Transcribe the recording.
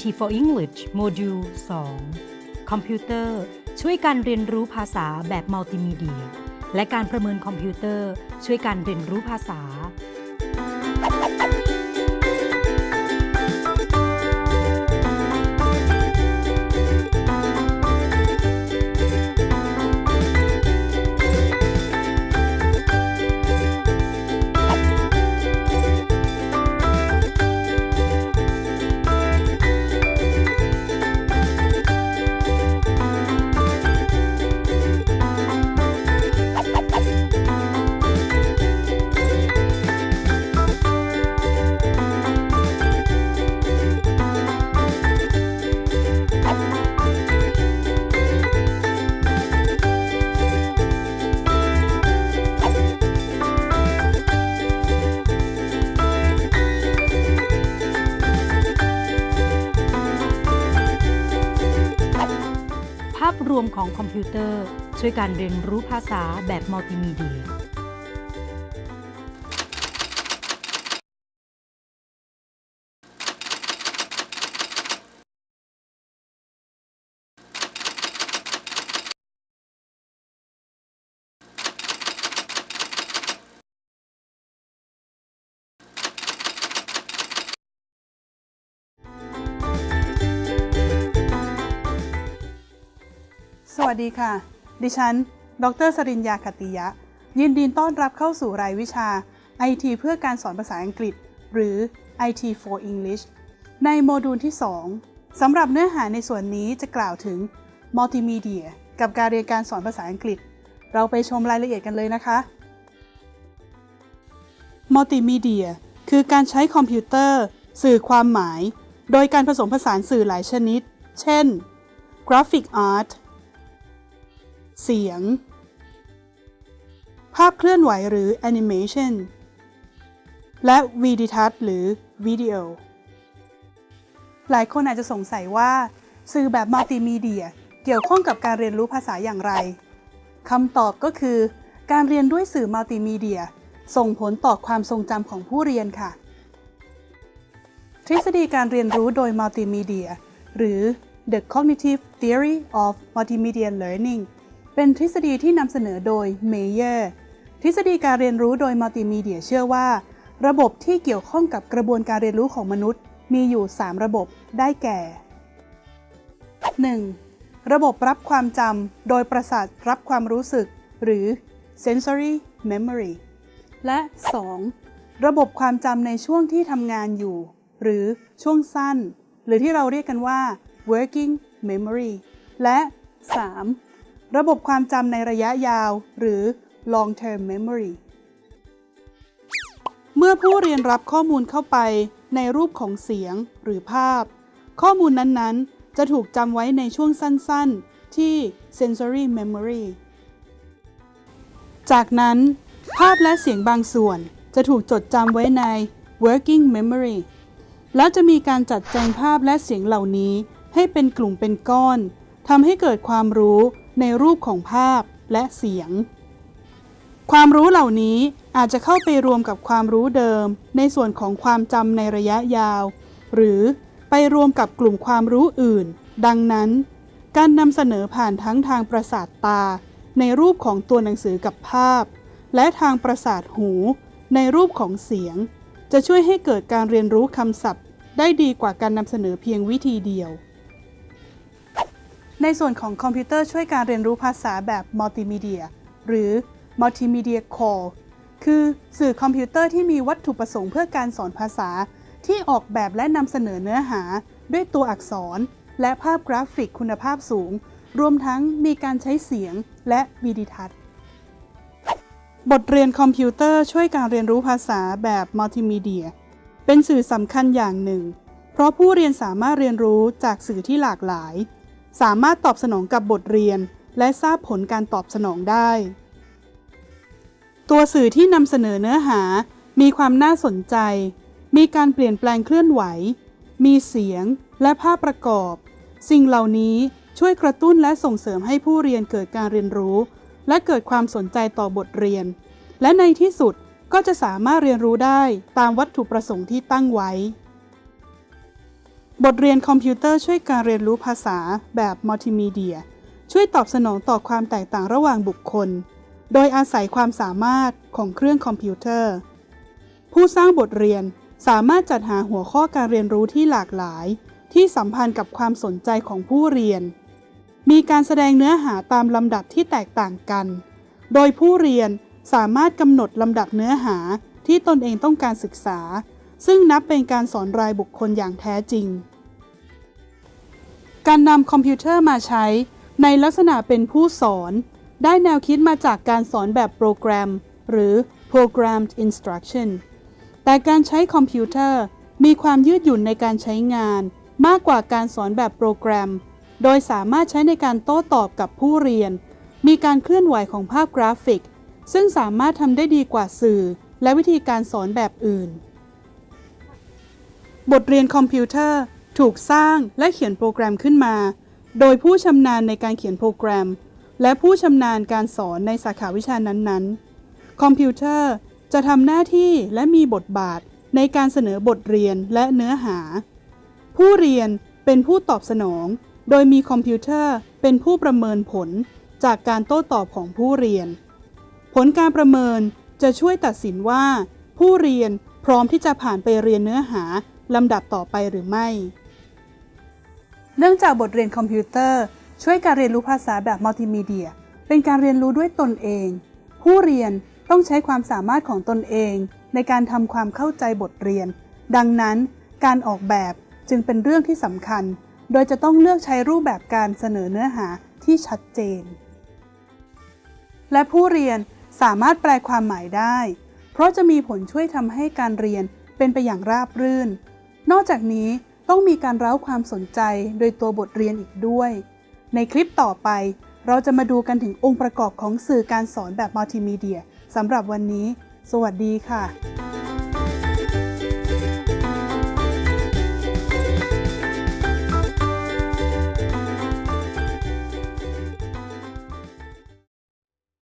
IT for English โมดูล 2 คอมพิวเตอร์ ช่วยการเรียนรู้ภาษาแบบมัลติมีเดีย และการประเมินคอมพิวเตอร์ ช่วยการเรียนรู้ภาษาาพรวมของคอมพิวเตอร์ ช่วยการเรียนรู้ภาษาแบบมัลติมีเดีย สวัสดีค่ะ ดิฉัน ดรสริญญาคติยะ ยินดีต้อนรับเข้าสู่รายวิชา IT เพื่อการสอนภาษาอังกฤษ หรือ IT for English ในโมดูลที่ 2สำหรับเนื้อหาในส่วนนี้จะกล่าวถึงมัลติมีเดียกับการเรียนการสอนภาษาอังกฤษ เราไปชมรายละเอียดกันเลยนะคะมัลติมีเดียคือการใช้คอมพิวเตอร์ สื่อความหมาย โดยการผสมผสานสื่อหลายชนิด เช่น graphic art เสียง ภาพเคลื่อนไหวหรือแอนิเมชันและวีดิทัศน์หรือวิดีโอหลายคนอาจจะสงสัยว่า สื่อแบบมัลติมีเดียเกี่ยวข้องกับการเรียนรู้ภาษาอย่างไรคำตอบก็คือ การเรียนด้วยสื่อมัลติมีเดีย ส่งผลต่อความทรงจำของผู้เรียนค่ะ ทฤษฎีการเรียนรู้โดยมัลติมีเดีย หรือ The Cognitive Theory of Multimedia Learning เป็นทฤษฎีที่นำเสนอโดยเมเยอร์ทฤษฎีการเรียนรู้โดยมัลติมีเดียเชื่อว่า ระบบที่เกี่ยวข้องกับกระบวนการเรียนรู้ของมนุษย์ มีอยู่ 3 ระบบได้แก่ 1. ระบบรับความจำโดยประสาทรับความรู้สึก หรือ sensory memory และ 2. ระบบความจำในช่วงที่ทำงานอยู่ หรือช่วงสั้น หรือที่เราเรียกกันว่า working memory และ 3. ระบบความจำในระยะยาว หรือ long term memory เมื่อผู้เรียนรับข้อมูลเข้าไปในรูปของเสียงหรือภาพ ข้อมูลนั้นๆ จะถูกจำไว้ในช่วงสั้นๆ ที่ sensory memory จากนั้น ภาพและเสียงบางส่วนจะถูกจดจำไว้ใน working memory แล้วจะมีการจัดแจงภาพและเสียงเหล่านี้ให้เป็นกลุ่มเป็นก้อนทำให้เกิดความรู้ ในรูปของภาพและเสียง ความรู้เหล่านี้อาจจะเข้าไปรวมกับความรู้เดิม ในส่วนของความจำในระยะยาว หรือไปรวมกับกลุ่มความรู้อื่น ดังนั้น การนำเสนอผ่านทั้งทางประสาทตา ในรูปของตัวหนังสือกับภาพ และทางประสาทหู ในรูปของเสียง จะช่วยให้เกิดการเรียนรู้คำศัพท์ ได้ดีกว่าการนำเสนอเพียงวิธีเดียว ในส่วนของคอมพิวเตอร์ช่วยการเรียนรู้ภาษาแบบมัลติมีเดียหรือ Multimedia CALL คือสื่อคอมพิวเตอร์ที่มีวัตถุประสงค์เพื่อการสอนภาษา ที่ออกแบบและนำเสนอเนื้อหา ด้วยตัวอักษร และภาพกราฟิกคุณภาพสูง รวมทั้งมีการใช้เสียงและวิดีทัศน์ บทเรียนคอมพิวเตอร์ช่วยการเรียนรู้ภาษาแบบมัลติมีเดีย เป็นสื่อสำคัญอย่างหนึ่ง เพราะผู้เรียนสามารถเรียนรู้จากสื่อที่หลากหลาย สามารถตอบสนองกับบทเรียน และทราบผลการตอบสนองได้ ตัวสื่อที่นำเสนอเนื้อหา มีความน่าสนใจ มีการเปลี่ยนแปลงเคลื่อนไหว มีเสียงและภาพประกอบ สิ่งเหล่านี้ช่วยกระตุ้นและส่งเสริมให้ผู้เรียนเกิดการเรียนรู้ และเกิดความสนใจต่อบทเรียน และในที่สุดก็จะสามารถเรียนรู้ได้ตามวัตถุประสงค์ที่ตั้งไว้ บทเรียนคอมพิวเตอร์ช่วยการเรียนรู้ภาษาแบบมัลติมีเดีย ช่วยตอบสนองต่อความแตกต่างระหว่างบุคคล โดยอาศัยความสามารถของเครื่องคอมพิวเตอร์ ผู้สร้างบทเรียนสามารถจัดหาหัวข้อการเรียนรู้ที่หลากหลาย ที่สัมพันธ์กับความสนใจของผู้เรียน มีการแสดงเนื้อหาตามลำดับที่แตกต่างกัน โดยผู้เรียนสามารถกำหนดลำดับเนื้อหาที่ตนเองต้องการศึกษา ซึ่งนับเป็นการสอนรายบุคคลอย่างแท้จริง การนำคอมพิวเตอร์มาใช้ ในลักษณะเป็นผู้สอน ได้แนวคิดมาจากการสอนแบบโปรแกรม หรือ programmed instruction แต่การใช้คอมพิวเตอร์มีความยืดหยุ่นในการใช้งาน มากกว่าการสอนแบบโปรแกรม โดยสามารถใช้ในการโต้ตอบกับผู้เรียน มีการเคลื่อนไหวของภาพกราฟิก ซึ่งสามารถทำได้ดีกว่าสื่อ และวิธีการสอนแบบอื่น บทเรียนคอมพิวเตอร์ถูกสร้างและเขียนโปรแกรมขึ้นมา โดยผู้ชำนาญในการเขียนโปรแกรม และผู้ชำนาญการสอนในสาขาวิชานั้นๆ คอมพิวเตอร์จะทำหน้าที่และมีบทบาทในการเสนอบทเรียนและเนื้อหา ผู้เรียนเป็นผู้ตอบสนอง โดยมีคอมพิวเตอร์เป็นผู้ประเมินผลจากการโต้ตอบของผู้เรียน ผลการประเมินจะช่วยตัดสินว่า ผู้เรียนพร้อมที่จะผ่านไปเรียนเนื้อหา ลำดับต่อไปหรือไม่ เนื่องจากบทเรียนคอมพิวเตอร์ ช่วยการเรียนรู้ภาษาแบบมัลติมีเดีย เป็นการเรียนรู้ด้วยตนเอง ผู้เรียนต้องใช้ความสามารถของตนเอง ในการทำความเข้าใจบทเรียน ดังนั้น การออกแบบจึงเป็นเรื่องที่สำคัญ โดยจะต้องเลือกใช้รูปแบบการเสนอเนื้อหาที่ชัดเจน และผู้เรียนสามารถแปลความหมายได้ เพราะจะมีผลช่วยทำให้การเรียนเป็นไปอย่างราบรื่น นอกจากนี้ต้องมีการเร้าความสนใจโดยตัวบทเรียนอีกด้วย ในคลิปต่อไปเราจะมาดูกันถึงองค์ประกอบของสื่อการสอนแบบมัลติมีเดียสำหรับวันนี้ สวัสดีค่ะ